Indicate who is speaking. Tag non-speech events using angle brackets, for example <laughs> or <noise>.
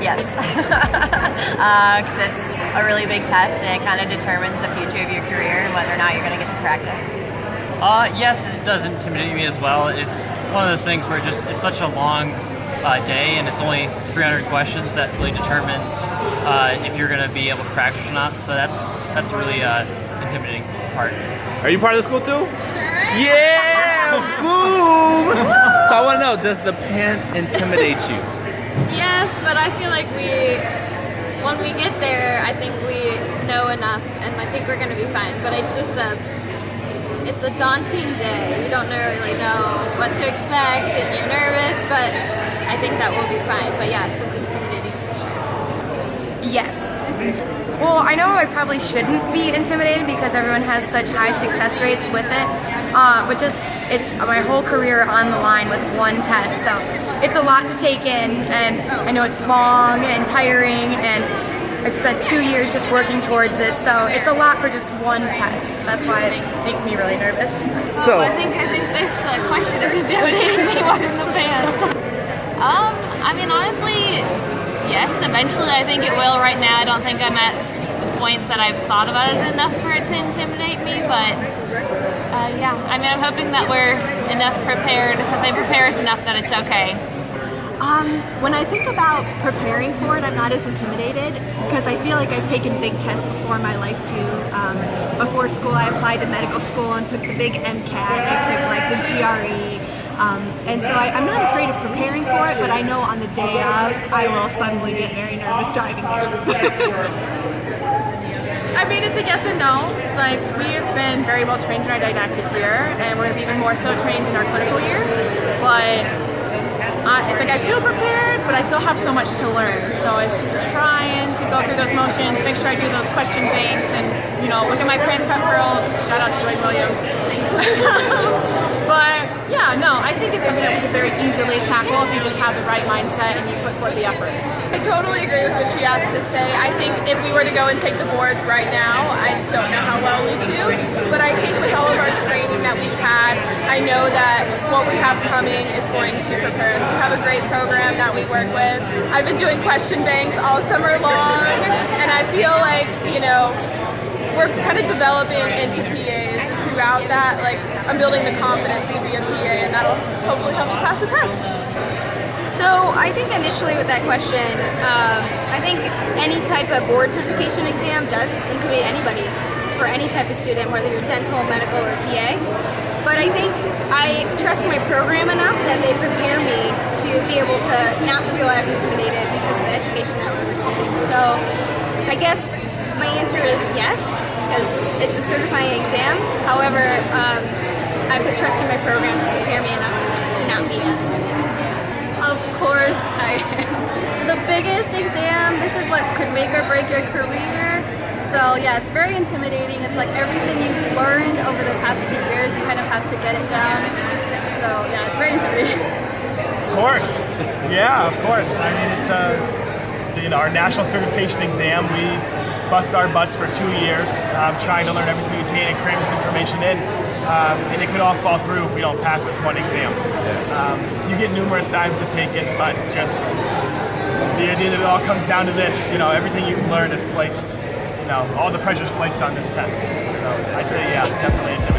Speaker 1: yes, because <laughs> uh, it's a really big test and it kind of determines the future of your career and whether or not you're going to get to practice.
Speaker 2: Uh, yes, it does intimidate me as well. It's one of those things where just it's such a long uh, day and it's only 300 questions that really determines uh, if you're going to be able to practice or not. So that's that's really uh, intimidating part.
Speaker 3: Are you part of the school too?
Speaker 4: Sure.
Speaker 3: Yeah! <laughs> Boom! so I want to know, does the PANCE intimidate you?
Speaker 4: Yes, but I feel like we, when we get there, I think we know enough, and I think we're gonna be fine. But it's just a, it's a daunting day. You don't really know what to expect, and you're nervous, but I think that will be fine. But yes, it's intimidating for sure.
Speaker 5: Yes. Well, I know I probably shouldn't be intimidated because everyone has such high success rates with it, uh, but just it's my whole career on the line with one test, so it's a lot to take in, and I know it's long and tiring, and I've spent two years just working towards this, so it's a lot for just one test. That's why it makes me really nervous.
Speaker 3: So,
Speaker 4: Oh, I think I think this uh, question is <laughs> intimidating me more than the PANCE. Um, I mean, honestly, yes. Eventually, I think it will. Right now, I don't think I'm at the point that I've thought about it enough for it to intimidate me. But uh, yeah, I mean, I'm hoping that we're enough prepared, that they prepare us enough that it's okay.
Speaker 6: Um, when I think about preparing for it, I'm not as intimidated because I feel like I've taken big tests before in my life too. Um, before school, I applied to medical school and took the big MCAT. I took like the GRE. Um, and so I, I'm not afraid of preparing for it, but I know on the day of, I will suddenly get very nervous driving there. <laughs>
Speaker 7: I mean, it's a yes and no. Like, we have been very well trained in our didactic year, and we're even more so trained in our clinical year. But uh, it's like I feel prepared, but I still have so much to learn. So it's just trying to go through those motions, make sure I do those question banks, and, you know, look at my transcript pearls. Shout out to Dwayne Williams. <laughs> but yeah, no, I think it's something that we could very easily tackle if you just have the right mindset and you put forth the effort.
Speaker 8: I totally agree with what she has to say. I think if we were to go and take the boards right now, I don't know how well we do, but I think with all of our training that we've had, I know that what we have coming is going to prepare us. We have a great program that we work with. I've been doing question banks all summer long, and I feel like, you know, we're kind of developing into PAs throughout that. Like, I'm building the confidence to be a PA, and that'll hopefully help me pass the test.
Speaker 9: So I think initially with that question, um, I think any type of board certification exam does intimidate anybody for any type of student, whether you're dental, medical, or PA. But I think I trust my program enough that they prepare me to be able to not feel as intimidated because of the education that we're receiving. So I guess my answer is yes, because it's a certifying exam. However, um, I put trust in my program to prepare me enough to not be as intimidated.
Speaker 8: Of course I am. <laughs> The biggest exam, this is what could make or break your career. So yeah, it's very intimidating. It's like everything you've learned over the past two years, you kind of have to get it down. So yeah, it's very intimidating. <laughs>
Speaker 10: Of course. <laughs> Yeah, of course. I mean, it's a, you know, our national certification exam. We bust our butts for two years um, trying to learn everything we can and cram this information in. Um, and it could all fall through if we don't pass this one exam. Um, you get numerous times to take it, but just the idea that it all comes down to this, you know, everything you've learned is placed, you know, all the pressure is placed on this test. So I'd say, yeah, definitely